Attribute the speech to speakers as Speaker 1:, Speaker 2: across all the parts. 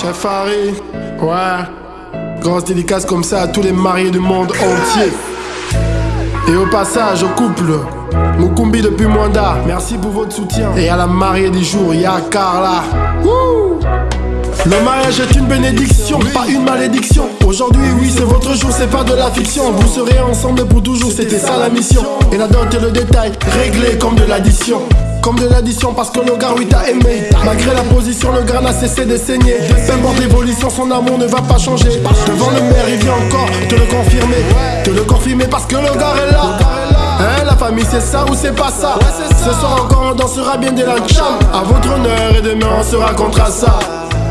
Speaker 1: Chef Harry, ouais. Grosse dédicace comme ça à tous les mariés du monde entier. Et au passage, au couple, Mukumbi depuis Mwanda, merci pour votre soutien. Et à la mariée du jour, ya Carla. Le mariage est une bénédiction, pas une malédiction. Aujourd'hui, oui, c'est votre jour, c'est pas de la fiction. Vous serez ensemble pour toujours, c'était ça la mission. Et la dot et le détail, réglé comme de l'addition. Comme de l'addition parce que le gars oui t'a aimé. Malgré la position le gars n'a cessé de saigner. Peu importe l'évolution son amour ne va pas changer. Devant le maire il vient encore te le confirmer. Te le confirmer parce que le gars est là. Hein, la famille c'est ça ou c'est pas ça? Ce soir encore on dansera bien de la cham À votre honneur et demain on se racontera ça.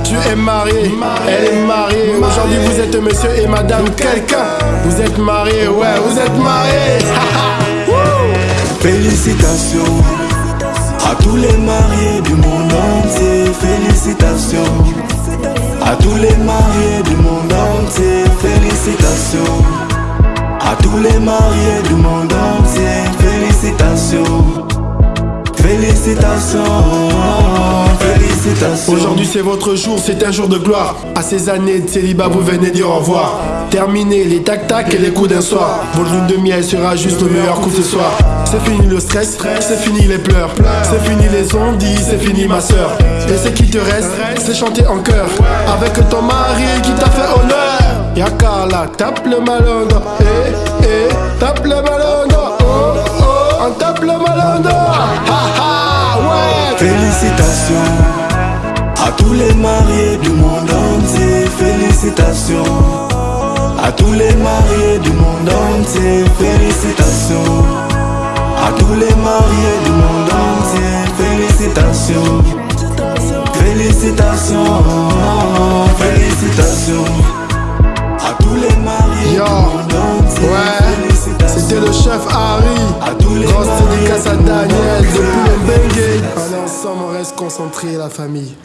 Speaker 1: Tu es marié, elle est mariée. Aujourd'hui vous êtes monsieur et madame quelqu'un. Vous êtes marié, ouais, vous êtes marié.
Speaker 2: Félicitations tous les mariés du monde entier. Félicitations à tous les mariés du monde entier. Félicitations à tous les mariés du monde entier. Félicitations. Félicitations, félicitations.
Speaker 1: Aujourd'hui c'est votre jour, c'est un jour de gloire. À ces années de célibat, vous venez dire au revoir. Terminez les tac-tac et les coups d'un soir. Votre lune de miel sera juste le meilleur coup ce soir. C'est fini le stress, c'est fini les pleurs. C'est fini les ondits, c'est fini ma soeur. Et ce qui te reste, c'est chanter en chœur. Avec ton mari qui t'a fait honneur. Y'a Carla, tape le malongo. Eh, eh, tape le malongo. Oh, oh, on tape le malongo.
Speaker 2: Félicitations à tous les mariés du monde entier. Félicitations à tous les mariés du monde entier. Félicitations Félicitations. Félicitations à tous les mariés
Speaker 1: Yo, ouais, c'était le chef Harry.
Speaker 2: À tous les
Speaker 1: Grosse dédicace à Daniel depuis le Bengue. Allez ensemble, on reste concentré la famille.